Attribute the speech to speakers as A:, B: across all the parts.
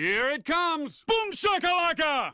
A: Here it comes! Boom shakalaka!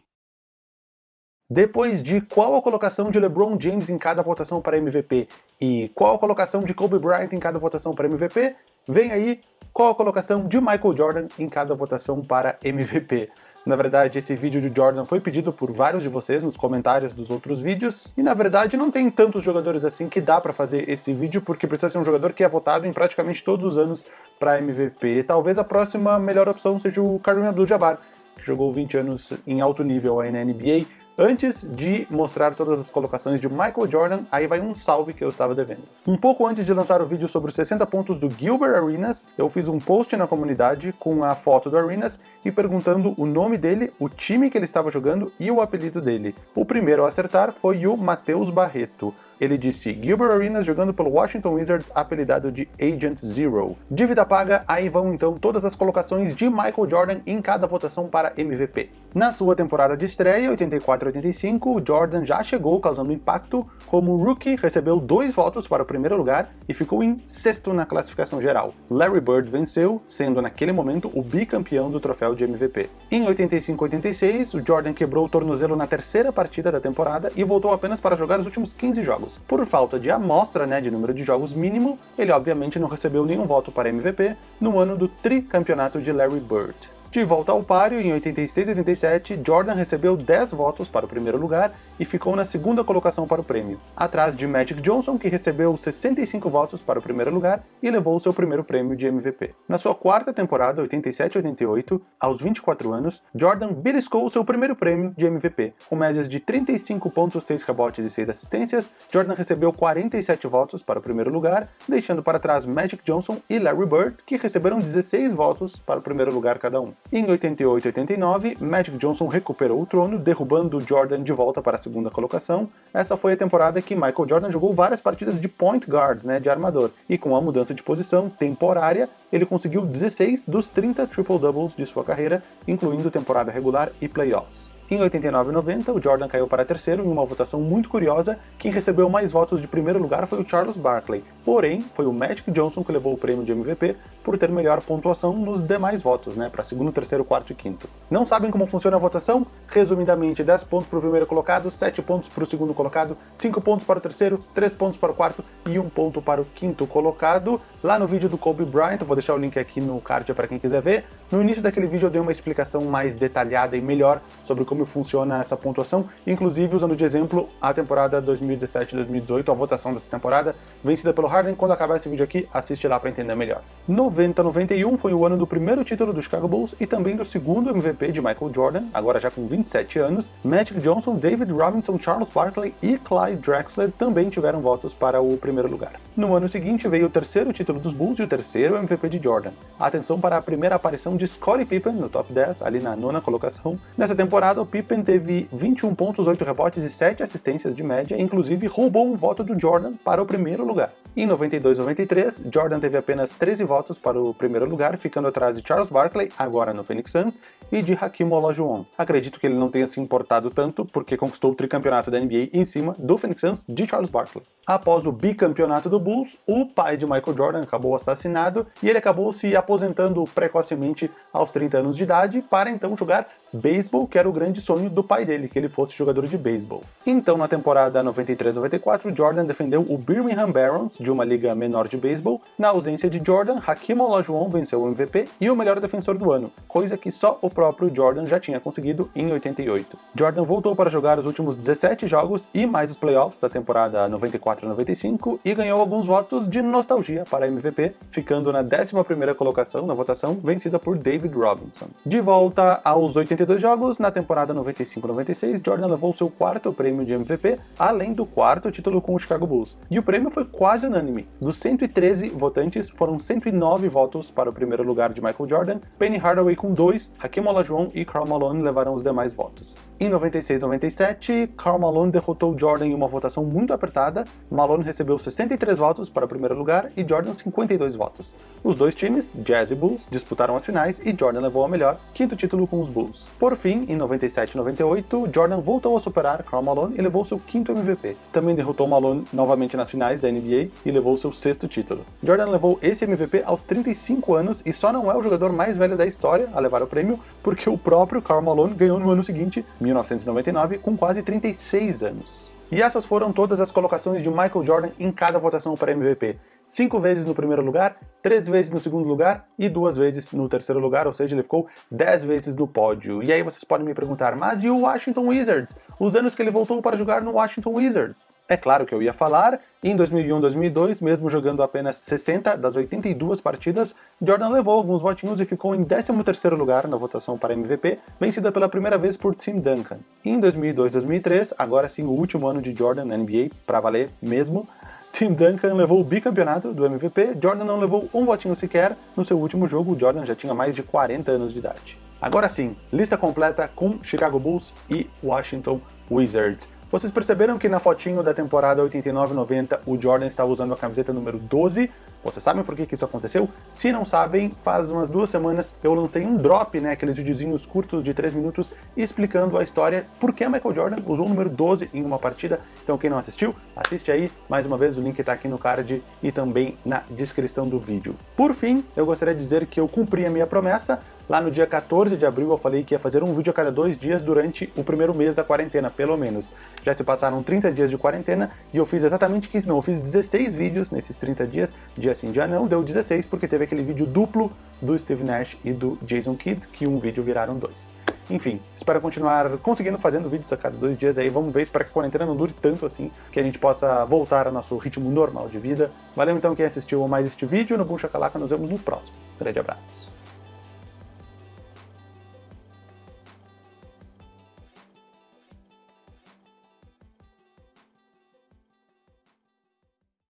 B: Depois de qual a colocação de LeBron James em cada votação para MVP e qual a colocação de Kobe Bryant em cada votação para MVP, vem aí qual a colocação de Michael Jordan em cada votação para MVP. Na verdade, esse vídeo de Jordan foi pedido por vários de vocês nos comentários dos outros vídeos, e na verdade não tem tantos jogadores assim que dá para fazer esse vídeo, porque precisa ser um jogador que é votado em praticamente todos os anos para MVP. Talvez a próxima melhor opção seja o Kareem Abdul-Jabbar, que jogou 20 anos em alto nível aí na NBA, Antes de mostrar todas as colocações de Michael Jordan, aí vai um salve que eu estava devendo. Um pouco antes de lançar o vídeo sobre os 60 pontos do Gilbert Arenas, eu fiz um post na comunidade com a foto do Arenas e perguntando o nome dele, o time que ele estava jogando e o apelido dele. O primeiro a acertar foi o Matheus Barreto. Ele disse Gilbert Arenas jogando pelo Washington Wizards, apelidado de Agent Zero. Dívida paga, aí vão então todas as colocações de Michael Jordan em cada votação para MVP. Na sua temporada de estreia, 84-85, Jordan já chegou causando impacto. Como rookie, recebeu dois votos para o primeiro lugar e ficou em sexto na classificação geral. Larry Bird venceu, sendo naquele momento o bicampeão do troféu de MVP. Em 85-86, o Jordan quebrou o tornozelo na terceira partida da temporada e voltou apenas para jogar os últimos 15 jogos. Por falta de amostra né, de número de jogos mínimo, ele obviamente não recebeu nenhum voto para MVP no ano do tricampeonato de Larry Bird. De volta ao páreo, em 86 e 87, Jordan recebeu 10 votos para o primeiro lugar e ficou na segunda colocação para o prêmio, atrás de Magic Johnson, que recebeu 65 votos para o primeiro lugar e levou seu primeiro prêmio de MVP. Na sua quarta temporada, 87-88, aos 24 anos, Jordan beliscou seu primeiro prêmio de MVP. Com médias de 35.6 rebotes e 6 assistências, Jordan recebeu 47 votos para o primeiro lugar, deixando para trás Magic Johnson e Larry Bird, que receberam 16 votos para o primeiro lugar cada um. Em 88 e 89, Magic Johnson recuperou o trono, derrubando Jordan de volta para segunda colocação. Essa foi a temporada que Michael Jordan jogou várias partidas de point guard, né, de armador, e com a mudança de posição temporária, ele conseguiu 16 dos 30 triple-doubles de sua carreira, incluindo temporada regular e playoffs. Em 89 e 90, o Jordan caiu para terceiro em uma votação muito curiosa. Quem recebeu mais votos de primeiro lugar foi o Charles Barkley. Porém, foi o Magic Johnson que levou o prêmio de MVP por ter melhor pontuação nos demais votos, né, para segundo, terceiro, quarto e quinto. Não sabem como funciona a votação? Resumidamente, 10 pontos para o primeiro colocado, 7 pontos para o segundo colocado, 5 pontos para o terceiro, 3 pontos para o quarto e 1 ponto para o quinto colocado. Lá no vídeo do Kobe Bryant, vou deixar o link aqui no card para quem quiser ver, no início daquele vídeo eu dei uma explicação mais detalhada e melhor sobre como funciona essa pontuação, inclusive usando de exemplo a temporada 2017-2018, a votação dessa temporada, vencida pelo Harden. Quando acabar esse vídeo aqui, assiste lá para entender melhor. 90-91 foi o ano do primeiro título do Chicago Bulls e também do segundo MVP de Michael Jordan, agora já com 27 anos. Magic Johnson, David Robinson, Charles Barkley e Clyde Drexler também tiveram votos para o primeiro lugar. No ano seguinte veio o terceiro título dos Bulls e o terceiro MVP de Jordan. Atenção para a primeira aparição de Scottie Pippen no top 10, ali na nona colocação. Nessa temporada, o Pippen teve 21 pontos, 8 rebotes e 7 assistências de média, inclusive roubou um voto do Jordan para o primeiro lugar. Em 92-93, Jordan teve apenas 13 votos para o primeiro lugar, ficando atrás de Charles Barkley, agora no Phoenix Suns, e de Hakim Olajuwon. Acredito que ele não tenha se importado tanto, porque conquistou o tricampeonato da NBA em cima do Phoenix Suns de Charles Barkley. Após o bicampeonato do Bulls, o pai de Michael Jordan acabou assassinado e ele acabou se aposentando precocemente aos 30 anos de idade para então jogar beisebol, que era o grande sonho do pai dele, que ele fosse jogador de beisebol. Então, na temporada 93-94, Jordan defendeu o Birmingham Barons, de uma liga menor de beisebol. Na ausência de Jordan, Hakim Olajuwon venceu o MVP e o melhor defensor do ano, coisa que só o próprio Jordan já tinha conseguido em 88. Jordan voltou para jogar os últimos 17 jogos e mais os playoffs da temporada 94-95 e ganhou alguns votos de nostalgia para MVP, ficando na 11ª colocação na votação, vencida por David Robinson. De volta aos 82 jogos, na temporada 95-96, Jordan levou seu quarto prêmio de MVP, além do quarto título com o Chicago Bulls. E o prêmio foi quase unânime. Dos 113 votantes, foram 109 votos para o primeiro lugar de Michael Jordan, Penny Hardaway com 2, Hakim Olajuwon e Karl Malone levaram os demais votos. Em 96-97, Karl Malone derrotou Jordan em uma votação muito apertada, Malone recebeu 63 votos para o primeiro lugar e Jordan 52 votos. Os dois times, Jazz e Bulls, disputaram as finais e Jordan levou a melhor, quinto título com os Bulls. Por fim, em 97 e 98, Jordan voltou a superar Karl Malone e levou seu quinto MVP. Também derrotou Malone novamente nas finais da NBA e levou seu sexto título. Jordan levou esse MVP aos 35 anos e só não é o jogador mais velho da história a levar o prêmio, porque o próprio Karl Malone ganhou no ano seguinte, 1999, com quase 36 anos. E essas foram todas as colocações de Michael Jordan em cada votação para MVP cinco vezes no primeiro lugar, três vezes no segundo lugar e duas vezes no terceiro lugar, ou seja, ele ficou dez vezes no pódio. E aí vocês podem me perguntar, mas e o Washington Wizards? Os anos que ele voltou para jogar no Washington Wizards? É claro que eu ia falar, em 2001-2002, mesmo jogando apenas 60 das 82 partidas, Jordan levou alguns votinhos e ficou em 13º lugar na votação para MVP, vencida pela primeira vez por Tim Duncan. Em 2002-2003, agora sim o último ano de Jordan na NBA, para valer mesmo, Tim Duncan levou o bicampeonato do MVP, Jordan não levou um votinho sequer. No seu último jogo, o Jordan já tinha mais de 40 anos de idade. Agora sim, lista completa com Chicago Bulls e Washington Wizards. Vocês perceberam que na fotinho da temporada 89-90 o Jordan estava usando a camiseta número 12? Vocês sabem por que, que isso aconteceu? Se não sabem, faz umas duas semanas eu lancei um drop, né, aqueles videozinhos curtos de 3 minutos, explicando a história por que Michael Jordan usou o número 12 em uma partida. Então quem não assistiu, assiste aí, mais uma vez o link está aqui no card e também na descrição do vídeo. Por fim, eu gostaria de dizer que eu cumpri a minha promessa, Lá no dia 14 de abril eu falei que ia fazer um vídeo a cada dois dias durante o primeiro mês da quarentena, pelo menos. Já se passaram 30 dias de quarentena e eu fiz exatamente isso, não, eu fiz 16 vídeos nesses 30 dias, dia sim, dia não, deu 16 porque teve aquele vídeo duplo do Steve Nash e do Jason Kidd, que um vídeo viraram dois. Enfim, espero continuar conseguindo fazendo vídeos a cada dois dias aí, vamos ver, espero que a quarentena não dure tanto assim, que a gente possa voltar ao nosso ritmo normal de vida. Valeu então quem assistiu mais este vídeo, no Boom Chacalaca, nos vemos no próximo. Grande abraço.